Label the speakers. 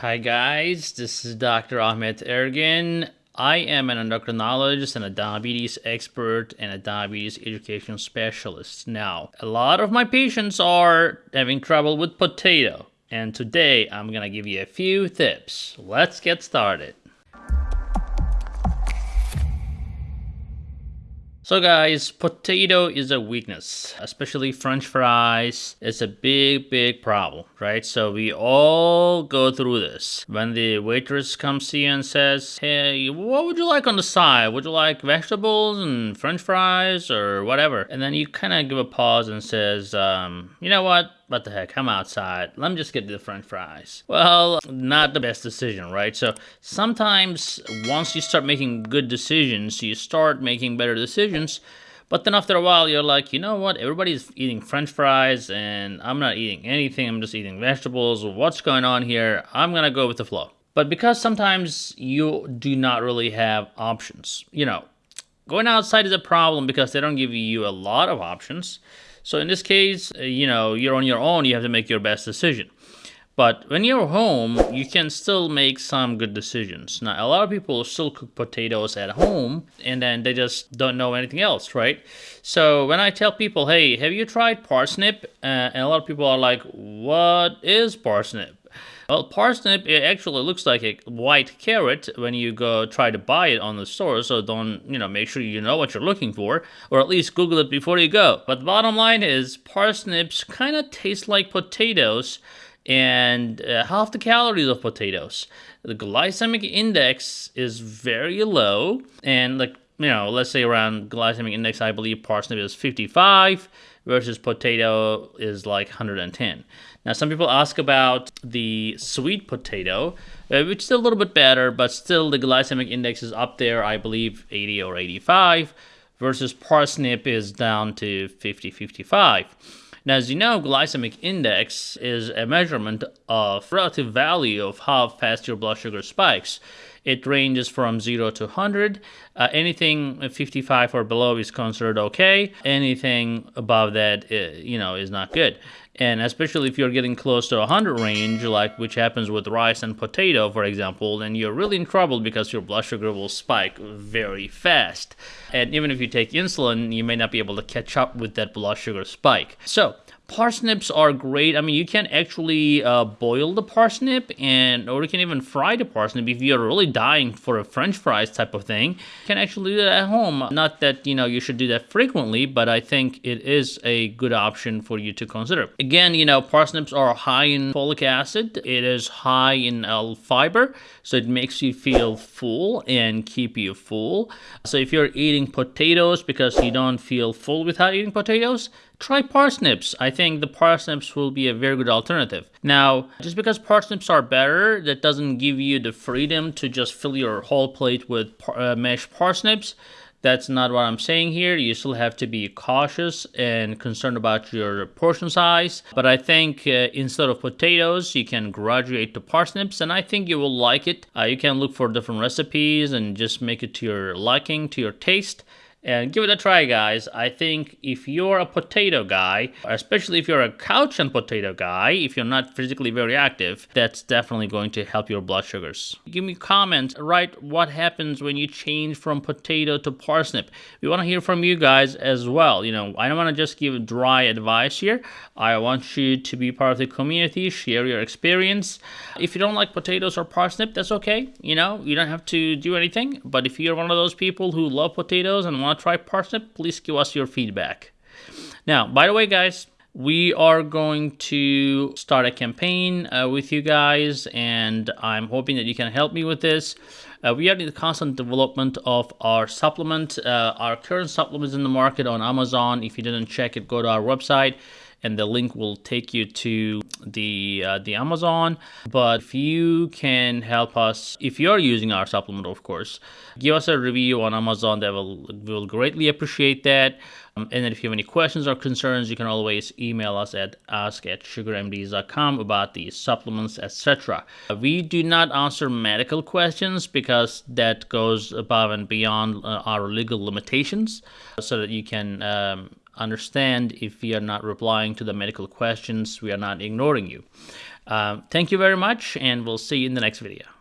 Speaker 1: Hi guys, this is Dr. Ahmet Ergin. I am an endocrinologist and a diabetes expert and a diabetes education specialist. Now, a lot of my patients are having trouble with potato, and today I'm gonna give you a few tips. Let's get started. So guys, potato is a weakness, especially french fries. It's a big, big problem, right? So we all go through this. When the waitress comes to you and says, hey, what would you like on the side? Would you like vegetables and french fries or whatever? And then you kind of give a pause and says, um, you know what? What the heck, I'm outside. Let me just get the french fries. Well, not the best decision, right? So sometimes once you start making good decisions, you start making better decisions. But then after a while, you're like, you know what? Everybody's eating french fries and I'm not eating anything. I'm just eating vegetables. What's going on here? I'm going to go with the flow. But because sometimes you do not really have options, you know, going outside is a problem because they don't give you a lot of options. So in this case, uh, you know, you're on your own, you have to make your best decision. But when you're home, you can still make some good decisions. Now, a lot of people still cook potatoes at home and then they just don't know anything else, right? So when I tell people, hey, have you tried parsnip? Uh, and a lot of people are like, what is parsnip? Well, parsnip it actually looks like a white carrot when you go try to buy it on the store, so don't, you know, make sure you know what you're looking for, or at least Google it before you go. But the bottom line is parsnips kind of taste like potatoes and uh, half the calories of potatoes. The glycemic index is very low, and like, you know, let's say around glycemic index, I believe parsnip is 55 versus potato is like 110. Now, some people ask about the sweet potato, uh, which is a little bit better, but still the glycemic index is up there, I believe 80 or 85, versus parsnip is down to 50, 55. Now, as you know, glycemic index is a measurement of relative value of how fast your blood sugar spikes. It ranges from 0 to 100. Uh, anything 55 or below is considered okay. Anything above that, uh, you know, is not good. And especially if you're getting close to 100 range, like which happens with rice and potato, for example, then you're really in trouble because your blood sugar will spike very fast. And even if you take insulin, you may not be able to catch up with that blood sugar spike. So Parsnips are great. I mean, you can actually uh, boil the parsnip, and or you can even fry the parsnip if you're really dying for a French fries type of thing. You can actually do that at home. Not that you know you should do that frequently, but I think it is a good option for you to consider. Again, you know, parsnips are high in folic acid. It is high in L fiber, so it makes you feel full and keep you full. So if you're eating potatoes because you don't feel full without eating potatoes, try parsnips. I think the parsnips will be a very good alternative. Now, just because parsnips are better, that doesn't give you the freedom to just fill your whole plate with uh, mashed parsnips. That's not what I'm saying here. You still have to be cautious and concerned about your portion size. But I think uh, instead of potatoes, you can graduate to parsnips, and I think you will like it. Uh, you can look for different recipes and just make it to your liking, to your taste and give it a try guys. I think if you're a potato guy especially if you're a couch and potato guy if you're not physically very active that's definitely going to help your blood sugars. Give me comments write what happens when you change from potato to parsnip. We want to hear from you guys as well. You know i don't want to just give dry advice here. I want you to be part of the community share your experience. If you don't like potatoes or parsnip that's okay. You know you don't have to do anything. But if you're one of those people who love potatoes and want want to try parsnip, please give us your feedback. Now, by the way, guys, we are going to start a campaign uh, with you guys, and I'm hoping that you can help me with this. Uh, we are in the constant development of our supplement. Uh, our current supplement is in the market on Amazon. If you didn't check it, go to our website and the link will take you to the uh, the Amazon. But if you can help us, if you're using our supplement, of course, give us a review on Amazon. That will will greatly appreciate that. Um, and then if you have any questions or concerns, you can always email us at ask at sugarmds.com about the supplements, etc. We do not answer medical questions because that goes above and beyond uh, our legal limitations so that you can um, understand if we are not replying to the medical questions, we are not ignoring you. Um, thank you very much, and we'll see you in the next video.